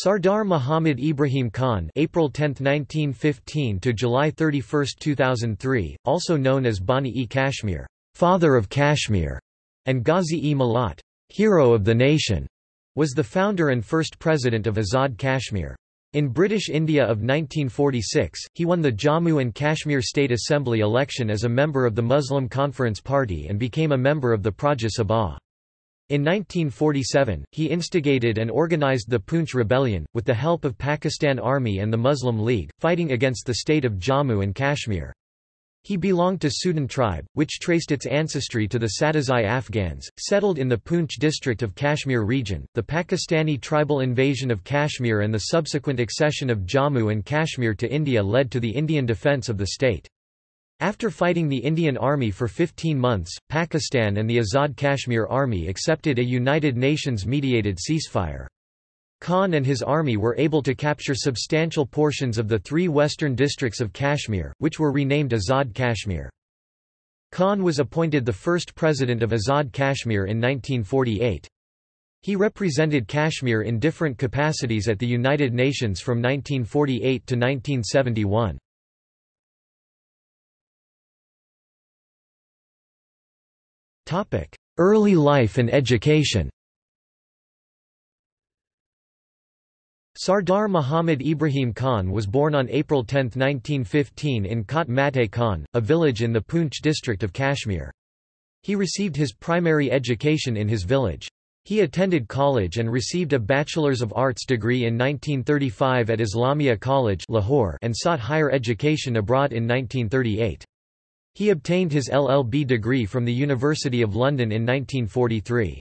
Sardar Muhammad Ibrahim Khan April 10, 1915 to July 31, 2003, also known as Bani-e-Kashmir, father of Kashmir, and Ghazi-e-Millat, hero of the nation, was the founder and first president of Azad Kashmir. In British India of 1946, he won the Jammu and Kashmir State Assembly election as a member of the Muslim Conference Party and became a member of the Praja Sabha. In 1947, he instigated and organized the Poonch Rebellion, with the help of Pakistan Army and the Muslim League, fighting against the state of Jammu and Kashmir. He belonged to Sudhan tribe, which traced its ancestry to the Sadozai Afghans, settled in the Poonch district of Kashmir region. The Pakistani tribal invasion of Kashmir and the subsequent accession of Jammu and Kashmir to India led to the Indian defence of the state. After fighting the Indian Army for 15 months, Pakistan and the Azad Kashmir Army accepted a United Nations-mediated ceasefire. Khan and his army were able to capture substantial portions of the three western districts of Kashmir, which were renamed Azad Kashmir. Khan was appointed the first president of Azad Kashmir in 1948. He represented Kashmir in different capacities at the United Nations from 1948 to 1971. Early life and education Sardar Muhammad Ibrahim Khan was born on April 10, 1915 in Kot Mate Khan, a village in the Poonch district of Kashmir. He received his primary education in his village. He attended college and received a Bachelor's of Arts degree in 1935 at Islamia College Lahore and sought higher education abroad in 1938. He obtained his LLB degree from the University of London in 1943.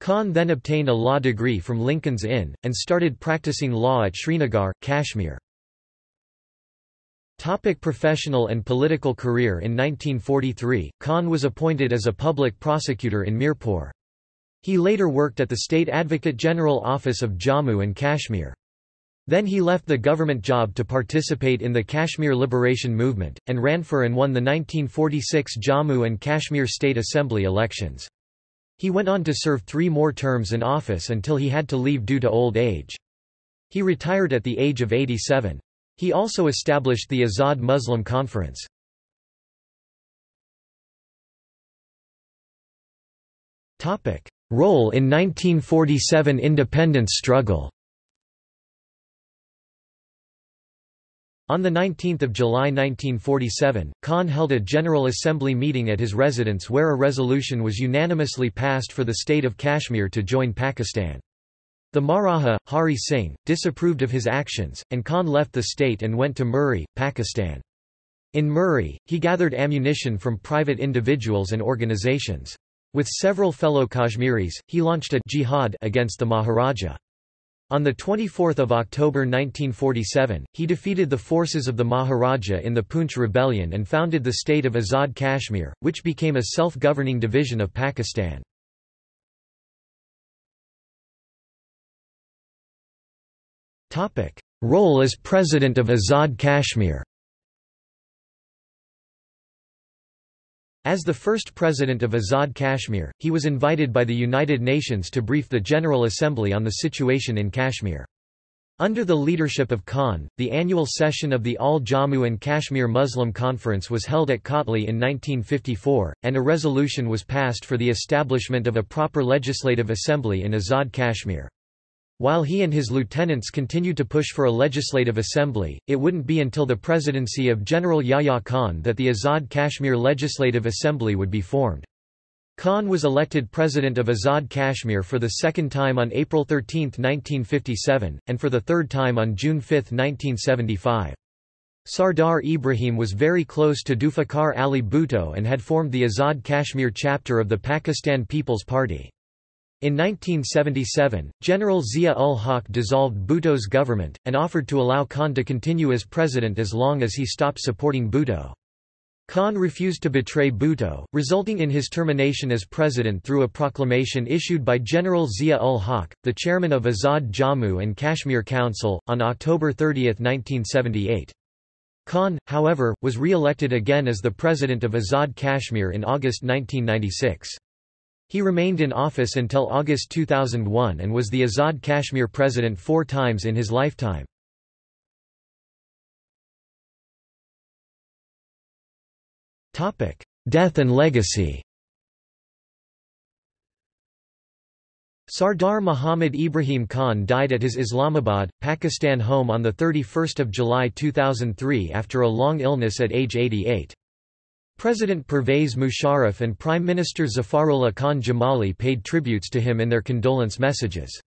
Khan then obtained a law degree from Lincoln's Inn, and started practicing law at Srinagar, Kashmir. Topic professional and political career In 1943, Khan was appointed as a public prosecutor in Mirpur. He later worked at the State Advocate General Office of Jammu and Kashmir. Then he left the government job to participate in the Kashmir Liberation Movement, and ran for and won the 1946 Jammu and Kashmir State Assembly elections. He went on to serve three more terms in office until he had to leave due to old age. He retired at the age of 87. He also established the Azad Muslim Conference. Role in 1947 independence struggle On 19 July 1947, Khan held a General Assembly meeting at his residence where a resolution was unanimously passed for the state of Kashmir to join Pakistan. The Maharaja, Hari Singh, disapproved of his actions, and Khan left the state and went to Murree, Pakistan. In Murree, he gathered ammunition from private individuals and organizations. With several fellow Kashmiris, he launched a jihad against the Maharaja. On 24 October 1947, he defeated the forces of the Maharaja in the Poonch Rebellion and founded the state of Azad Kashmir, which became a self-governing division of Pakistan. Role as President of Azad Kashmir As the first president of Azad Kashmir, he was invited by the United Nations to brief the General Assembly on the situation in Kashmir. Under the leadership of Khan, the annual session of the All Jammu and Kashmir Muslim Conference was held at Kotli in 1954, and a resolution was passed for the establishment of a proper legislative assembly in Azad Kashmir. While he and his lieutenants continued to push for a legislative assembly, it wouldn't be until the presidency of General Yahya Khan that the Azad Kashmir Legislative Assembly would be formed. Khan was elected president of Azad Kashmir for the second time on April 13, 1957, and for the third time on June 5, 1975. Sardar Ibrahim was very close to Zulfikar Ali Bhutto and had formed the Azad Kashmir chapter of the Pakistan People's Party. In 1977, General Zia-ul-Haq dissolved Bhutto's government, and offered to allow Khan to continue as president as long as he stopped supporting Bhutto. Khan refused to betray Bhutto, resulting in his termination as president through a proclamation issued by General Zia-ul-Haq, the chairman of Azad Jammu and Kashmir Council, on October 30, 1978. Khan, however, was re-elected again as the president of Azad Kashmir in August 1996. He remained in office until August 2001 and was the Azad Kashmir president four times in his lifetime. Death and legacy Sardar Muhammad Ibrahim Khan died at his Islamabad, Pakistan home on 31 July 2003 after a long illness at age 88. President Pervez Musharraf and Prime Minister Zafarullah Khan Jamali paid tributes to him in their condolence messages.